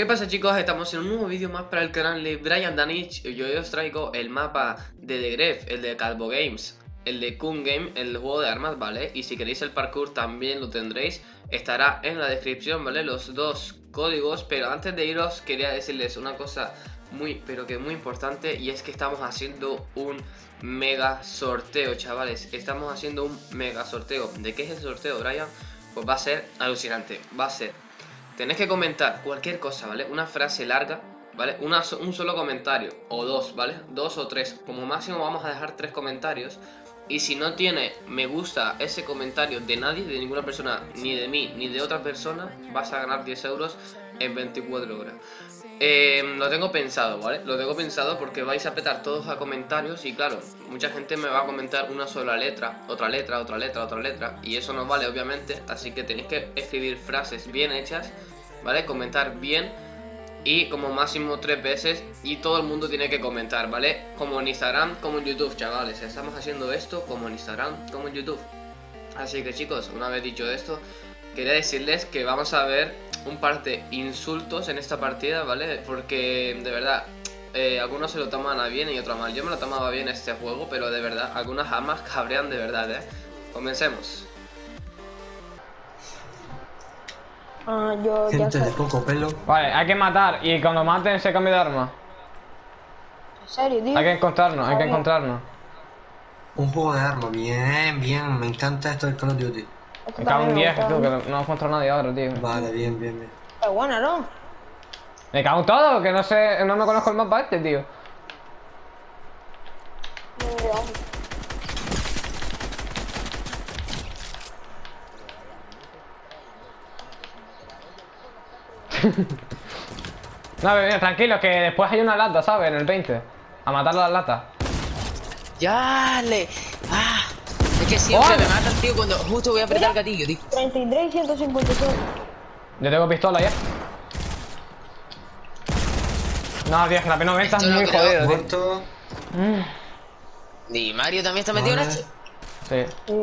¿Qué pasa chicos? Estamos en un nuevo vídeo más para el canal de Brian Danich y hoy os traigo el mapa de The Gref, el de Calvo Games, el de Kun Game, el juego de armas, ¿vale? Y si queréis el parkour también lo tendréis, estará en la descripción, ¿vale? Los dos códigos, pero antes de iros quería decirles una cosa muy, pero que muy importante y es que estamos haciendo un mega sorteo, chavales. Estamos haciendo un mega sorteo. ¿De qué es el sorteo, Brian? Pues va a ser alucinante, va a ser Tenéis que comentar cualquier cosa, ¿vale? Una frase larga, ¿vale? Un solo comentario, o dos, ¿vale? Dos o tres. Como máximo vamos a dejar tres comentarios. Y si no tiene me gusta ese comentario de nadie, de ninguna persona, ni de mí, ni de otra persona, vas a ganar 10 euros en 24 horas. Eh, lo tengo pensado, ¿vale? Lo tengo pensado porque vais a petar todos a comentarios y claro, mucha gente me va a comentar una sola letra, otra letra, otra letra, otra letra y eso no vale obviamente, así que tenéis que escribir frases bien hechas ¿vale? Comentar bien y como máximo tres veces y todo el mundo tiene que comentar, ¿vale? Como en Instagram, como en YouTube, chavales. Estamos haciendo esto como en Instagram, como en YouTube. Así que chicos, una vez dicho esto, quería decirles que vamos a ver un par de insultos en esta partida, ¿vale? Porque de verdad, eh, algunos se lo toman a bien y otros mal. Yo me lo tomaba bien este juego, pero de verdad, algunas amas cabrean de verdad, ¿eh? Comencemos. Ah, yo Gente de poco pelo. Vale, hay que matar y cuando maten se cambia de arma. ¿En serio, tío? Hay que encontrarnos, hay que encontrarnos. Un juego de armas, bien, bien. Me encanta esto del Call of Duty. Me cago en también 10, gusta. tú, que no encuentro a nadie ahora, tío. Vale, bien, bien, bien. Es buena, ¿no? Me cago en todo, que no sé, no me conozco el mapa este, tío. No, mira, tranquilo, que después hay una lata, ¿sabes? En el 20. A matar las latas. Ya le. Ah, es que siempre ¡Hola! me matan, tío, cuando justo voy a apretar el gatillo, tío. 33 y 156. Yo tengo pistola ya. No, tío, es que la P90 es no muy creo. jodido, tío. Mm, ¿Y Mario también está metido en esto? Sí. Sí.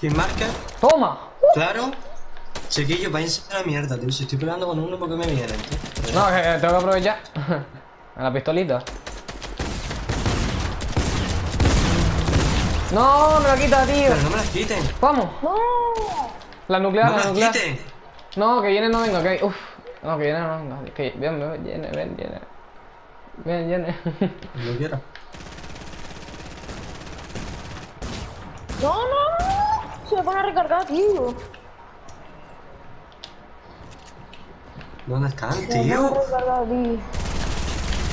¿Quién marca? ¡Toma! Claro. Chiquillo, váyanse a la mierda, tío. Si estoy peleando con uno, porque me vienen, tío? No, que tengo que aprovechar. A la pistolita. No, me la quita, tío. Pero no me las quiten. Vamos. ¡No! La nuclear, No me la las nuclear. quiten. No, que viene no venga, que Uf. No, que viene no venga. Que ven, ven, viene, ven, viene. Ven, viene. Lo quiero. ¡No, no, no! Se me pone a recargar, tío. ¿Dónde están, tío? tío?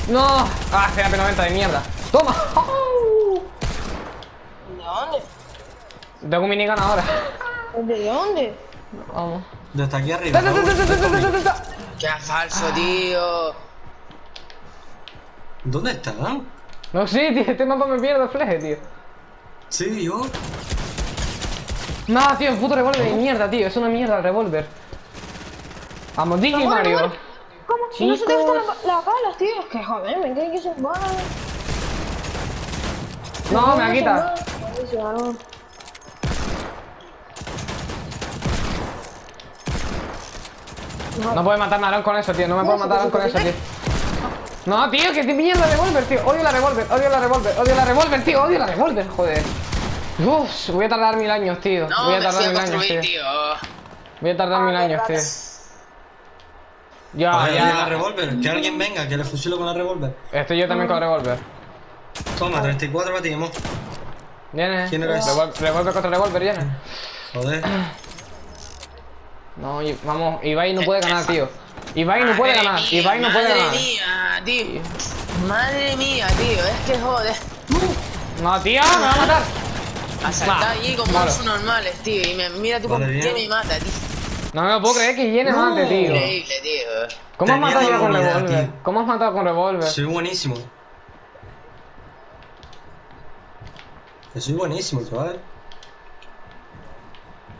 ¡No! ¡Ah, se GAP90 de mierda! ¡Toma! ¿De dónde? Tengo un minigun ahora. ¿De dónde? Vamos. Desde aquí arriba. ¡Ta, ¡Qué falso, ah. tío! ¿Dónde están? No, sí, tío, este mapa me pierde, fleje, tío. Sí, yo. No, tío, el puto revólver de mierda, tío. Es una mierda el revólver. Vamos, bueno, Mario. bueno. ¿Cómo? No se te gustan las, las balas, tío. Es que joder, me tienen que ser balas. No, me la quita. Buenísima, ¿no? Puedes matarme a Aaron con eso, tío. No me puedes matar con eso, tío. No, tío, que te mierda revólver, tío. Odio la revólver, odio la revólver, odio la revólver, tío. Odio la revólver, joder. Uf, voy a tardar mil años, tío. No, voy a tardar mil años, tío. tío. Voy a tardar mil años, tío. Ya, A ver, la ya. revólver. Que alguien venga, que le fusilo con la revólver. Estoy yo también con revólver. Toma, 34 batimos. Viene. ¿Quién eres? Revol- Revólver contra revólver, viene. Joder. No, vamos, Ibai no puede ganar, tío. Ibai no puede Madre ganar, mía, Ibai no puede Madre ganar. mía, tío. Madre mía, tío. Es que joder. No, tío, me va a matar. A saltar Va, allí con monstruos normales, tío. Y me, mira tú bien. qué me mata, tío. No me lo puedo creer que llene mate, tío. Increíble, tío. ¿Cómo has Tenía matado ya con revólver? ¿Cómo has matado con revólver? Soy buenísimo. Que soy buenísimo, chaval.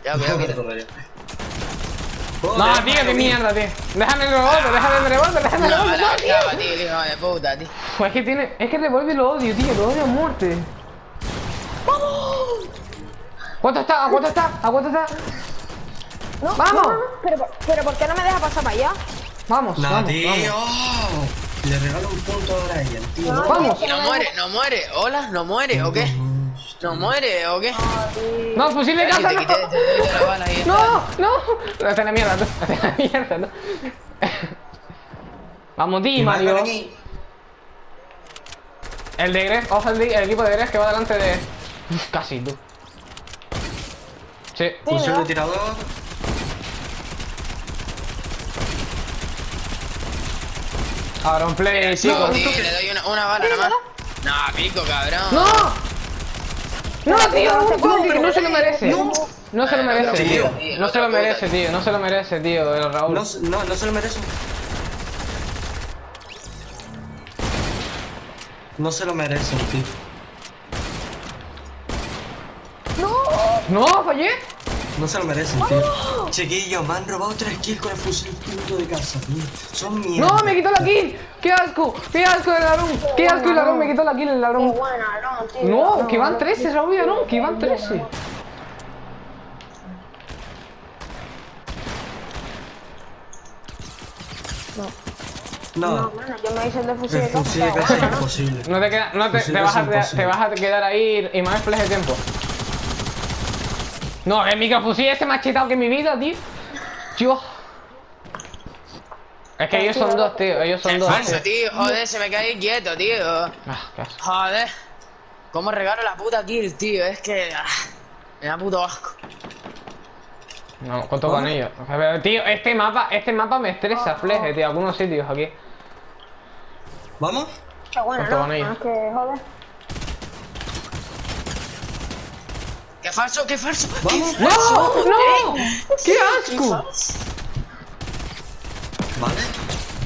Ya, cuidado, Joder. cuidado. No, tío, qué mierda, tío. Déjame el revólver, déjame el revólver, déjame el revólver. no, tío. tío, hijo de puta, tío. Pues es que tiene. Es que el revólver lo odio, tío, lo odio a muerte. ¿Cuánto está? ¿A cuánto está? ¿A cuánto está? No, ¡Vamos! no, no, no, Pero, pero ¿por qué no me deja pasar para allá? Vamos, No, vamos, tío. vamos. Le regalo un punto ahora a ella, tío. No, Vamos. es que No muere, no muere. Hola, no muere, ¿o qué? ¿No muere, o qué? Ah. No, fusil de casa, no. No, no. No te la mierda. No te la mierda, no. Vamos, di, Mario. El de Gref, ojo el, de- el equipo de Gref que va delante de. Uf, casi tú. Sí. Fusil de tirador. Ahora un play, No, chicos. tío, le doy una, una bala nomás. No, pico, cabrón. ¡No! ¡No, tío! Un cómplice, no se lo merece. No se lo merece, Tío. tío. No se lo merece, tío. No se lo merece, tío, el Raúl. No, no, no se lo merece. No se lo merecen, tío. ¡No! ¡Fallé! No se lo merecen, tío. Chiquillos, me han robado tres kills con el fusil punto de casa, tío. Son mierda. ¡No! ¡Me quitó la kill! ¡Qué asco! ¡Qué asco el Larón! ¡Qué asco el Larón! Me quitó la kill el Qué Larón. buena, no, tío. No, que van 13, Raúl Larón, que van 13. No, No, bueno, yo me hice el de fusil de el fusil de casa. casa es imposible. No te queda, no te, te, vas a, casa te, vas a quedar ahí y más flash de tiempo. No, el microfusil ese más chetado que mi vida, tío. Yo. Es que ellos son dos, tío. Ellos son dos. falso, tío. tío. Joder, se me cae quieto, tío. Ah. Joder. ¿Cómo regalo la puta kill, tío? Es que... ah, me da puto asco. No, cuento con ellos. Pero, tío, este mapa, este mapa me estresa, fleje, tío. Algunos sitios aquí. ¿Vamos? Buena, Cuánto ¿no? No, es que, joder. ¡Qué falso, qué falso! Vamos. ¡No! ¡No! ¡Qué ¡Qué asco! falso! ¿Vale?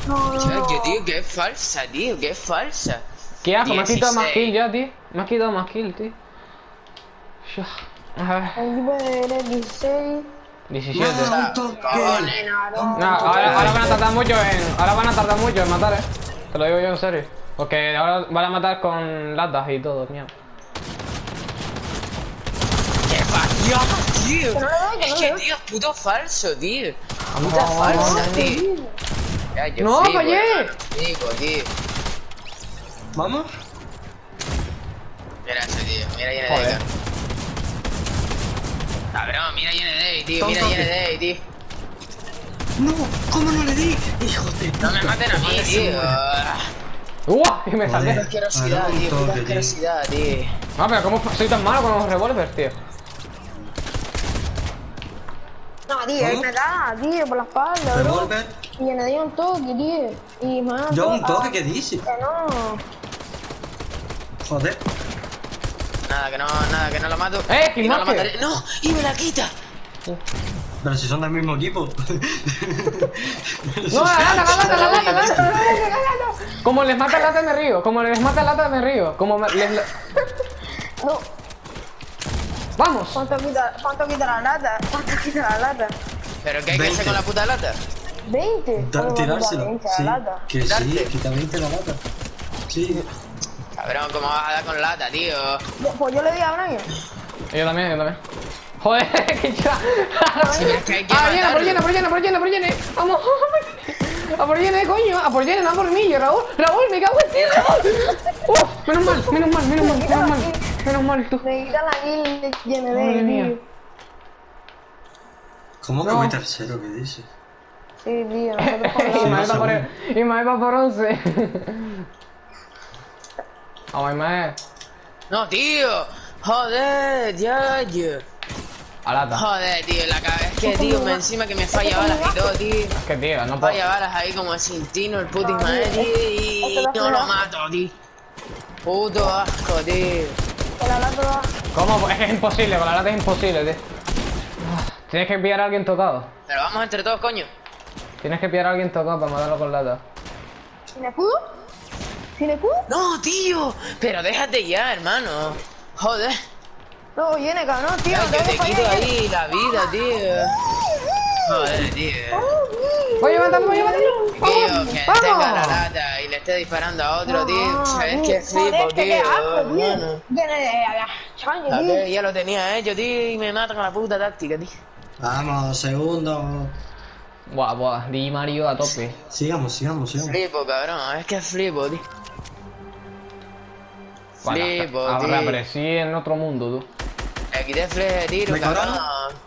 No, no, Tío, no. que, tío, qué falsa, tío, qué falsa. ¿Qué asco? Me has quitado más 16. kill ya, tío. Me has quitado más kill, tío. Ya. A ver. El equipo de 16. 17. No, ahora van a tardar mucho en. Ahora van a tardar mucho en matar, eh. Te lo digo yo en serio. Porque ahora van a matar con latas y todo, mierda. ¡Qué falso, tío! No Es no que, tío, puto falso, tío. Puta vamos, falsa, tío. Ya, yo No, flipo, Flipo, tío. ¿Vamos? Mira ese, tío. Mira IND, Joder. cabrón. Cabrón, mira IND, tío. Toma, Mira toma. IND, tío. No, ¿cómo no le di? Hijo de No me puta. maten a mí, tío. ¡Uah! Y me salté. Puta asquerosidad, tío. Puta tío. asquerosidad, tío. No, pero ¿cómo soy tan malo con los revólveres, tío? No, tío, ¿Cómo? él me da, tío, por la espalda, bro. Revolver. Y me dio un toque, tío. Y me ha Yo un toque, ¿qué dices? Que no. Joder. Nada, que no, nada, que no lo mato. ¡Eh, y no lo mataré. ¡No! ¡Y me la quita! Pero si son del mismo equipo. ¡No, la lata, la lata, la lata, la lata, la lata, la lata! Como les mata lata me río, como les mata lata me río, como les... No. ¡Vamos! ¿Cuánto quita, cuánto quita la lata? ¿Cuánto quita la lata? ¿Pero qué hay que hacer 20. con la puta lata? 20. Da- ¿Cómo va a quitar tirárselo. 20 Sí, la lata? que sí, quita 20 la lata. Sí. Cabrón, ¿cómo vas a dar con lata, tío? Pues yo le di a Brian. Yo también, yo también. Joder, que que Ah, llena, por llena, por llena, por llena, por llena. Vamos. A por llena, coño. A por llena, no a por mí, yo, Raúl. Raúl, me cago en ti, Raúl. Uf, menos mal, menos mal, menos mal, menos mal. Menos mal, tú. Me quita la kill de GND, Madre mía. tío. ¿Cómo que No. voy tercero? ¿Qué dices? Sí, tío, nosotros Y la... me va segundo. por, y me va por 11. Vamos, Ismael. No, tío. Joder, ya, ya. A lata. Joder, tío, la cabeza. Es que, tío, me encima que me falla balas y todo, tío. Es que, tío, no puedo. Falla balas ahí como sin tino, el puto Ismael, tío. Y no lo mato, tío. Puto asco, tío. Con la lata da- ¿Cómo? Es que es imposible, con la lata es imposible, tío. Tienes que pillar a alguien tocado. Pero vamos entre todos, coño. Tienes que pillar a alguien tocado para matarlo con lata. ¿Sin escudo? ¿Sin escudo? No, tío. Pero déjate ya, hermano. Joder. No, viene, cabrón, tío. Ay, yo te quito ahí la vida, tío. Joder, tío. Voy a matarlo, voy a matarlo. Tío, que ¡Vamos! tenga la lata y le esté disparando a otro, tío. Es que flipo, tío. hermano. Ya lo tenía hecho, tío, y me mata con la puta táctica, tío. Vamos, segundo. Buah, buah, Di Mario a tope. Sigamos, sigamos, sigamos. Flipo, cabrón. Es que flipo, tío. Bueno, Flipo, ahora, tío. pero sí en otro mundo, tú. Aquí de fleje de tiro, ¿Me cabrón.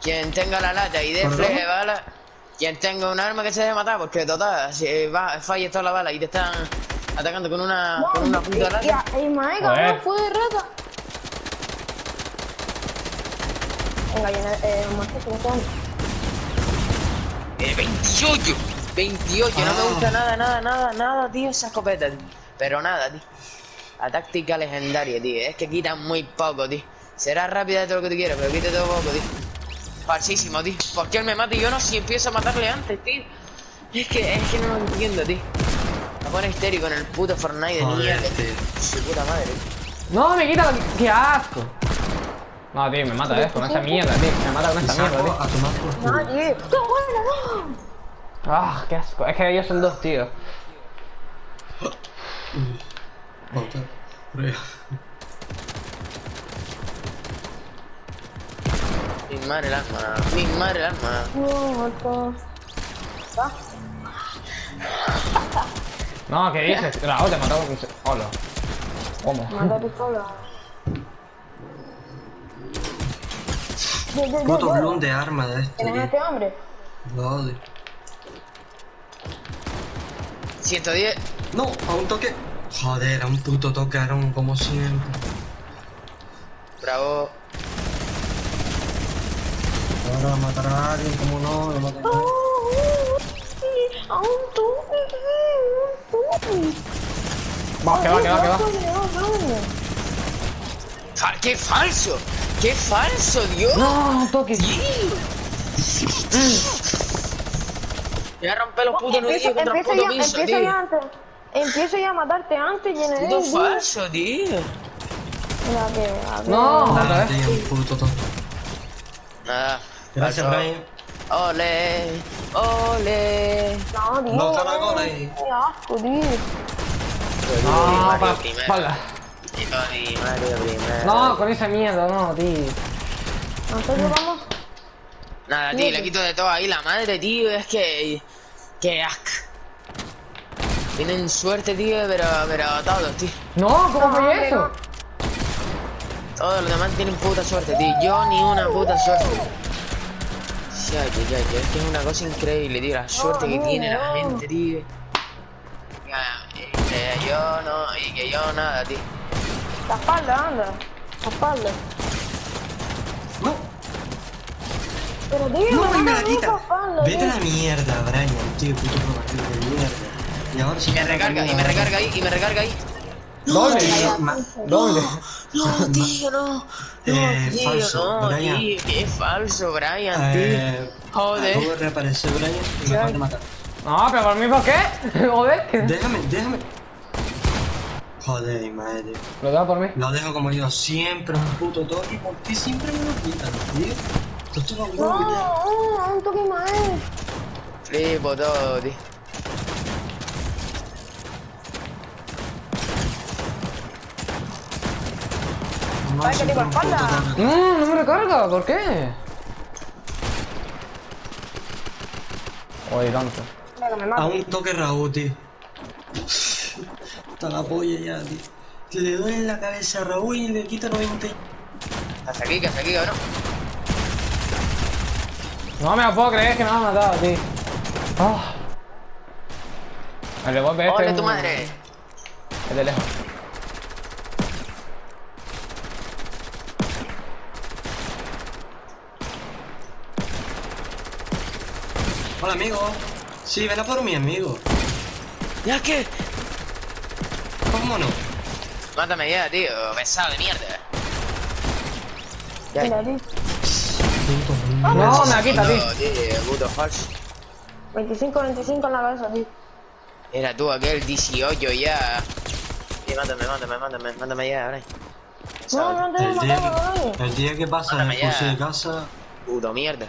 Quien tenga la lata y de fleje de bala. Quien tenga un arma que se deje matar, porque total, si va, falla toda la bala y te están atacando con una, con una puta lata. Ya, Joder. cabrón, fue de rata. Venga, llena, eh, Marcos, ¿cómo estamos? Eh, 28, 28, no me Ah. gusta nada, nada, nada, nada, tío, esa escopeta, tío. Pero nada, tío. La táctica legendaria, tío. Es que quita muy poco, tío. Será rápida de todo lo que tú quieras, pero quita todo poco, tío. Falsísimo, tío. ¿Por qué él me mata y yo no si empiezo a matarle antes, tío? Es que, es que no lo entiendo, tío. Me pone histérico en el puto Fortnite de mierda. tío. Su puta madre, tío. No, me quita la... ¡Qué asco! No, tío, me mata, eh, con esa mierda, tío. Me mata con esta mierda, tío. Nadie. ¡Qué bueno! no! Ah, qué asco. Es que ellos son dos, tío. Otra. Prueba. Mi madre el alma, mi madre el alma. No. No, ¿qué dices? La otra, matado con... Hola. ¿Cómo? Yo, yo, Puto bloom de arma de este, ¿Tienes tío. este hombre? Lo odio. 110. No, a un toque. Joder, a un puto toque, Aaron, como siempre. Bravo. Va a matar a alguien, como no, lo mata a Oh, un tubi, un tubi. Va, que va, que va, que va. Fa- ¡Qué falso! ¡Qué falso, Dios! No, toque. Voy a romper los putos Empiezo, nudillos contra puto ya, piso, empiezo tío. ya antes. Empiezo ya a matarte antes, lleno de Puto falso, tío. Mira que, a ver. No, otra vez. tío, un puto toque. Nada. Gracias. Brian. Ole, ole. No, tío. No, caracoles. Qué asco, tío. No, para espalda. No, con esa mierda, no, tío. Nosotros vamos. Nada, tío, le quito de todo ahí la madre, tío. Es que. Que asco. Tienen suerte, tío, pero, pero todos, tío. No, ¿cómo fue eso? Todos los demás tienen puta suerte, tío. Yo ni una puta suerte. Sí, ay, ay, ay, es que es una cosa increíble, tío. La suerte que no, tiene la gente, tío. Ya, Y que yo no, y que yo nada, tío. La espalda, anda. La espalda. No, Pero tío, no, y me la quita. espalda, Vete a la mierda, Brian, tío, puto de mierda. Y ahora sí Y me recarga, y me recarga ahí, y me recarga ahí. ¿Dónde? ¿Dónde? No, tío, no. No, Eh, tío, falso, no, Brian. tío. Qué falso, Brian, Eh, tío. Joder. Acabo de reaparecer, Brian, y me acabas de matar. No, pero por mí, ¿por qué? Joder. que- Déjame, déjame. Joder, madre. Lo dejo por mí. Lo dejo como yo, siempre un puto toque. ¿Por qué siempre me lo quitan, tío? Esto es ya. no, un toque más. Flipo todo, tío. Ay, que te espalda. No, no me recarga, ¿por qué? Oye, tanto. A un toque Raúl, tío. Está la polla ya, tío. Le doy en la cabeza a Raúl y le quita 90. y- Hasta aquí, que hasta aquí, cabrón. No me lo puedo creer que me ha matado, tío. Ah. El revólver este. ¡Hola es tu madre! Es de lejos. Hola, amigo. Sí, ven a por mi amigo. ¿Ya qué? ¿Cómo no? Mátame ya, tío. Pesado de mierda. Ya, Mira, tío. Puto No, me la quita, tío. puto, tío, puto falso. 25, 25 en la cabeza, tío. Era tú aquel 18 ya. Sí, mátame, mátame, mátame, mátame ya, Brian. No, no te El día, nadie. el día que pasa Mándame el curso ya. de casa, Puto mierda.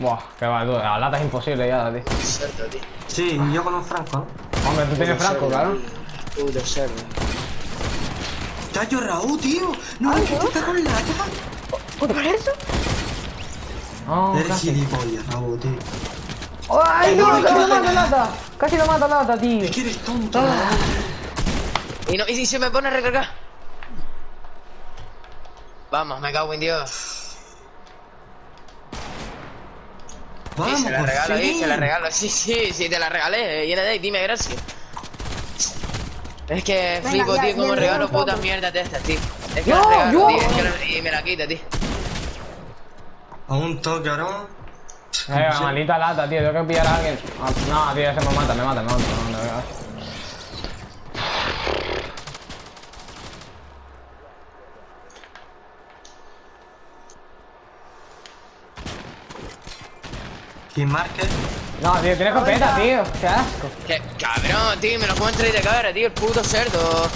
Buah, que va, tú. La lata es imposible ya, tío. Sí, yo con un franco, ¿no? Hombre, tú tienes franco, claro. Puto cerdo. tallo Raúl, tío. No, ¿no? te está con lata. ¿Por eso? No, Eres casi. gilipollas, Raúl, tío. ¡Ay, no, ¡Casi lo mata lata! ¡Casi lo mata lata, tío! Es que eres tonto, Ah. Y, no, y si se me pone a recargar. Vamos, me cago en Dios. Sí, Vamos, se la regalo, fin. sí, se la regalo. Sí, sí, sí, te la regalé. Viene de ahí, dime gracias. Es que Venga, flipo, ya, tío, como ya, regalo putas mierdas de estas, tío. Es que No, la regalo, yo. tío, es que la- y me la quita, tío. A un toque, ahora. Eh, maldita lata, tío, tengo que pillar a alguien. Ah, No, tío, ese me mata, me mata, me mata, me mata, me mata. King Market. No, tío, tiene escopeta, tío. Qué asco. Que, cabrón, tío, me lo puedo entrar de cara, tío, el puto cerdo.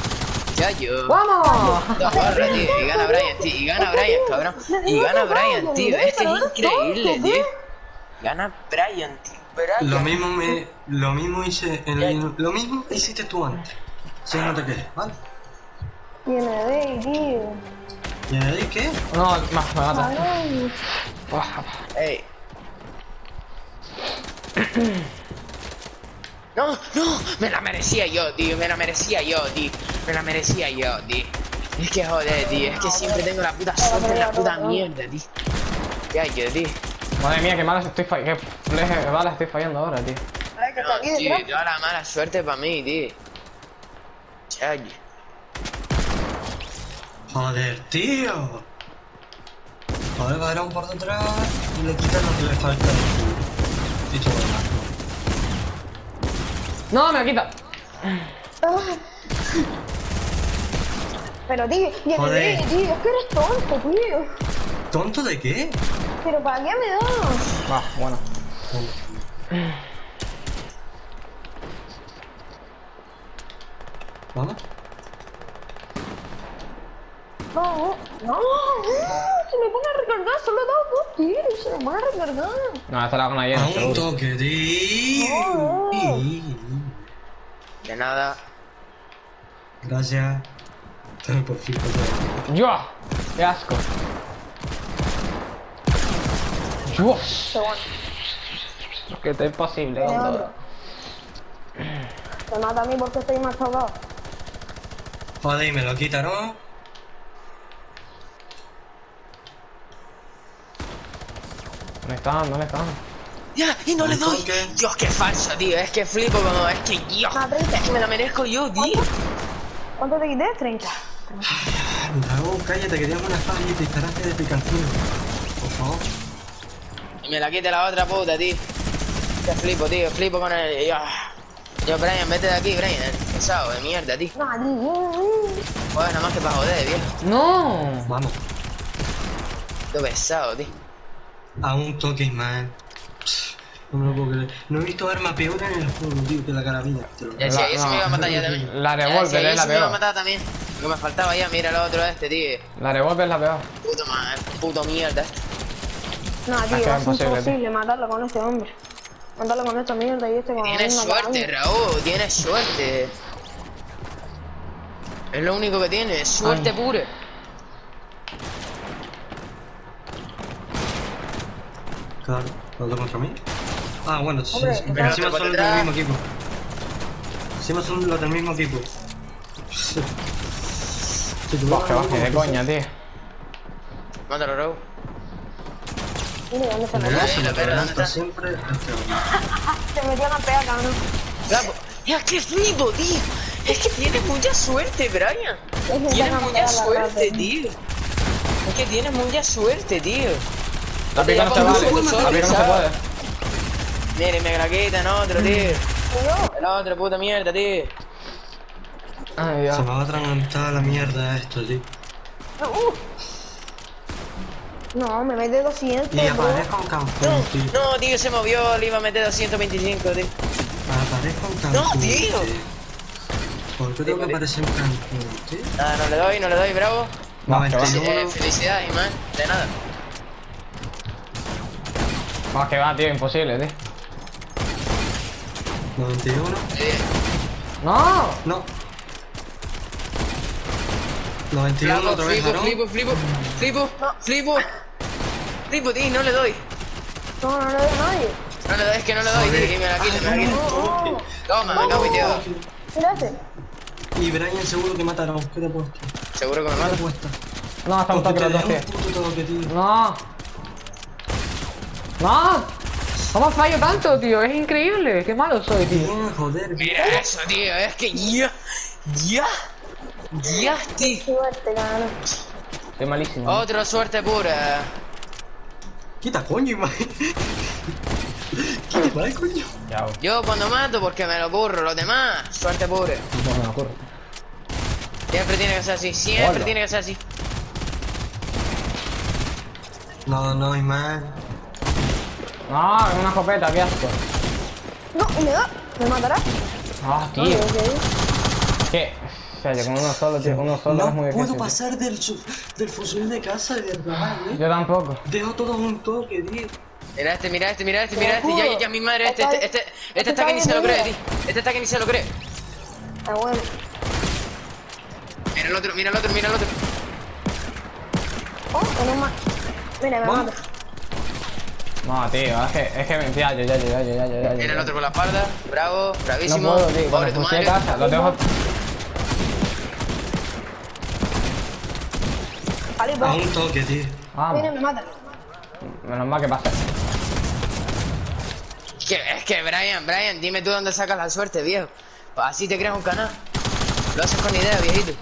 Ya yo. ¡Vamos! Dos barras, tío, y gana Brian, tío, y gana Brian, cabrón. Y gana Brian, tío, es que es increíble, tío. Gana Brian, tío. Brian. Lo mismo me. Lo mismo hice. en el- lo mismo hiciste tú antes. Si no te quejes, ¿vale? Tiene de, tío. ¿Y ahí qué? No, más, me mata. Ey. No, no, me la merecía yo, tío, me la merecía yo, tío, me la merecía yo, tío. Es que joder, tío, es que siempre tengo la puta suerte en la puta mierda, tío. Ya yo, tío. Madre mía, qué malas estoy fallando. Qué balas estoy fallando ahora, tío. No, tío, toda la mala suerte para mí, tío. Ya yo. Joder, tío. Joder, varón por detrás y le quitan lo que le falta. Lo demás. No, me quita. Pero, tío, tiene Joder. de, tío. Es que eres tonto, tío. ¿Tonto de qué? Pero ¿para qué me das? Va, bueno. ¿Vamos? No, no, no. Se me pone a recargar. Solo tiros. Se a recargar. No, esta la con la A llena, un toque, tío. De nada. Gracias. Dame por fin. ¡Yo! ¡Qué asco! ¡Dios! Que esto es imposible. Se mata a mí porque estoy más. Joder, y me lo quitaron. ¿Dónde están? ¿Dónde están? Ya, y no le doy. Dios, qué falso, tío. Es que flipo como, es que Dios. 30. Es que me la merezco yo, tío. ¿Cuánto te quité? 30. Bravo, cállate, que tengo una espada y disparaste de picantín. Por favor. Y me la quite la otra puta, tío. Que flipo, tío. Flipo con el. Yo, yo Brian, vete de aquí, Brian. Pesado de mierda, tío. No, tío. Joder, nada más que para joder, viejo. ¡No! Vamos. Tú pesado, tío. A un toque, Ismael. No me lo puedo creer. No he visto arma peor en el juego, tío, que la carabina. Te lo Ya yo se me iba a matar ya también. la revólver es yo la se me iba a peor. matar también. Lo que me faltaba ya, mira el otro este, tío. La revólver es la peor. Puto, ma- puto mierda. No, que tío, es imposible, matarlo con este hombre. Matarlo con esta mierda y este con la Tienes suerte. Raúl, tienes suerte. Es lo único que tienes, suerte Ay. pura. Claro, ¿otro contra mí? Ah, bueno, sí, Hombre, encima son los del mismo equipo. Encima son los del mismo equipo. Baje, baje, de mismo, coña, tío. Mátalo, Raúl. Mira, ¿dónde se metió? se me la perra, ¿dónde adelanta está? siempre este. Se metió en la pega, cabrón. Bravo. Que flipo, tío. Es que tienes mucha suerte, Brian. Tienes mucha suerte, tío. Es que tienes mucha suerte, tío. La pica no se La pica no puede. Mire, me la quitan otro, tío. Tío, El otro, puta mierda, tío. Ay, Se me va a atragantar la mierda esto, tío. uh. No, me mete 200, Y aparezco un campeón, tío. No, tío, se movió, le iba a meter 225, tío. Aparezco un No, campeón. tío. ¿Por qué tengo que aparecer un campeón, tío? Nada, no le doy, no le doy, bravo. Y Eh, uno. felicidades, man. De nada. Va, que va, tío, imposible, tío. 91. Eh, ¡No! No. 91 Flaco, otra vez, flipo, Aarón. flipo, flipo, flipo, flipo. Flipo, tío, no le doy. No, no le doy a nadie. No le doy, es que no le doy, tío, y me la me. No, Toma, me cago tío. mira ese. Y Brian seguro que mata a Aarón. ¿Qué te he puesto? Seguro que me ¿Qué te mata. he puesto? No, está un toque los dos, tío. No. No. ¿Cómo fallo tanto, tío? Es increíble. Qué malo soy, tío. Bien, joder. Mira eso, tío, es que ya, ya, ya, tío. Suerte, cabrón. Estoy malísimo. Otra suerte pura. Quita, coño, imagen. Quita, vale, coño. Güey. Yo cuando mato porque me lo curro, los demás, suerte pura. No me ocurre. Siempre tiene que ser así, siempre Hola. tiene que ser así. No, no, Ismael. No, es una escopeta, qué asco. No, y me da. ¿Me matará? Ah, tío. ¿Qué? O sea, yo con uno solo, tío, con uno solo es muy No difícil. puedo tío. pasar del, del fusil de casa, de verdad, ¿eh? Yo tampoco. Dejo todo un toque, tío. Mira este, mira este, mira este, Te mira este, ya, ya, ya, mi madre, este, Está- este, este, este este está está que ni se lo cree, tío. Este está que ni se lo cree. Ah, bueno. Mira el otro, mira el otro, mira el otro. Oh, con un más. Mira, me mata. No, tío, es que, es que me ya, yo, yo, yo, yo, yo, yo, el otro con la espalda, bravo, bravísimo. No puedo, tío, pobre tu lo tengo... Vale, va. A un toque, tío. Vamos. Me mata. Menos mal que pasa. Es que, es que, Brian, Brian, dime tú dónde sacas la suerte, viejo. Pues así te creas un canal. Lo haces con idea, viejito.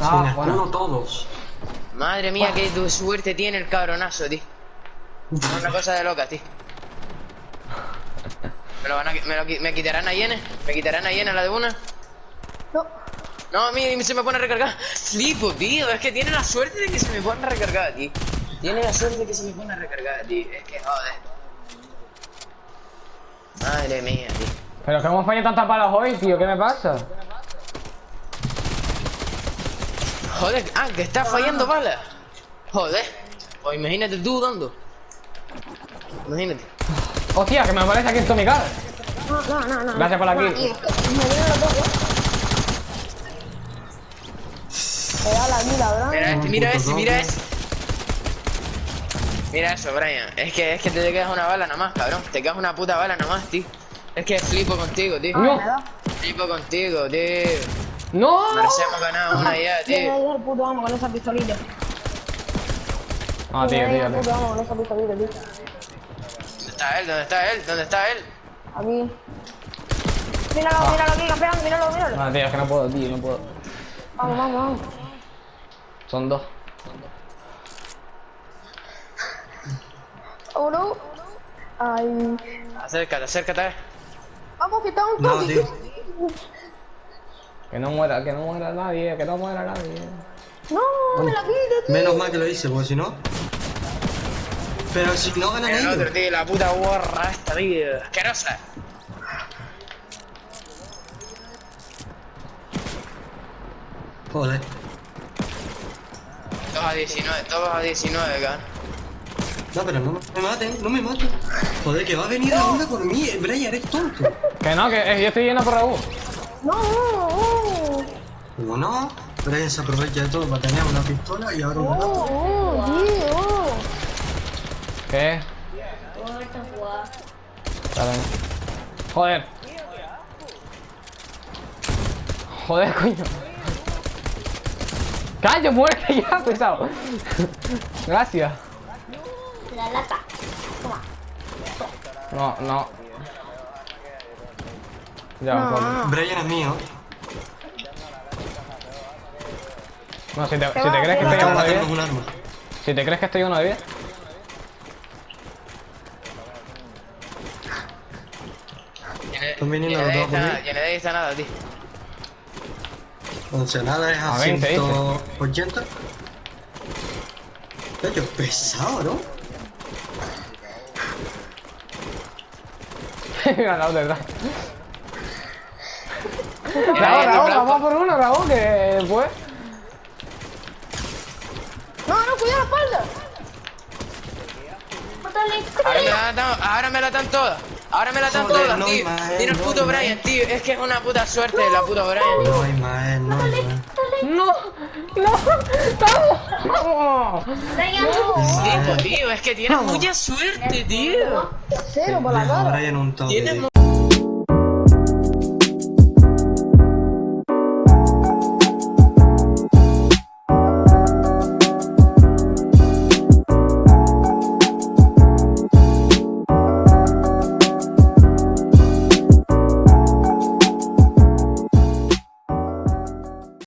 Ah, bueno. todos. Madre mía, qué tu suerte tiene el cabronazo, tío. Es una cosa de loca, tío. ¿Me, lo van a, me, lo ¿Me quitarán a Yene? ¿Me quitarán a Yene la de una? No. No, a mí se me pone a recargar. Flipo, tío. Es que tiene la suerte de que se me pone a recargar, tío. Tiene la suerte de que se me pone a recargar, tío. Es que joder. Madre mía, tío. Pero que hemos fallado tantas balas hoy, tío, ¿qué me pasa? Joder, ah, que está fallando balas. Joder. Pues imagínate tú dando. Imagínate. Hostia, que me aparece aquí en Car. No, no, no, no. Gracias por la no, kill. tío, es que Me vienen los dos, ¿eh? Me da la vida, ¿verdad? Mira este, mira ese, mira ese. Mira eso, Brian. Es que, es que te quedas una bala nada más, cabrón. Te quedas una puta bala nada más, tío. Es que flipo contigo, tío. No. Da. Flipo contigo, tío. ¡No! Merecemos ganar una ya, tío. voy al puto amo con esa pistolita. Ah, tío, tío, puto amo con esa pistolita, tío. ¿Dónde está él? ¿Dónde está él? ¿Dónde está él? Aquí. Míralo, míralo aquí, campeón, míralo, míralo. Ah, tío, es que no puedo, tío, no puedo. Vamos, vamos, vamos. Son dos. Uno. Ay. Acércate, acércate. Vamos, que está un No, toque. tío. Que no muera, que no muera nadie, que no muera nadie. No, me la quite, tío. Menos mal que lo hice, porque si no. Pero si no ganan El ellos. otro, tío, la puta borra esta, tío. Asquerosa. Joder. Todos a 19, todos a 19, cabrón. No, pero no me maten, no me maten. Joder, que va a venir a una por mí. Brian, eres tonto. Que no, que eh, yo estoy yendo por Raúl. No, no, no. Como no, Brian se aprovecha de todo para tener una pistola y ahora me mata. Oh, oh. ¿Qué? Dale. Joder. Joder, coño. ¡Callo, muerte ya, pesado! Gracias. La lata. No, no. Ya, un. No. Brian es mío. No, si te, si te crees que estoy uno de 10. Si te crees que estoy uno de 10. Yo no hice nada, tío. Oncelada es a, a 180. Yo pesado, ¿no? ganado, verdad. Raúl, vamos por uno, Raúl, que pues. Cuidado la espalda. Mátale, Ahora me la dan, ahora me la dan todas. Ahora me la dan Joder, todas, no, tío. Tiene el no, puto. Brian, tío. Es que es una puta suerte la puta Brian. No, Ismael, no. No, no, vamos. Brian, no. Tío, tío, es que tienes mucha suerte, tío. Cero por la cara. Brian un toque.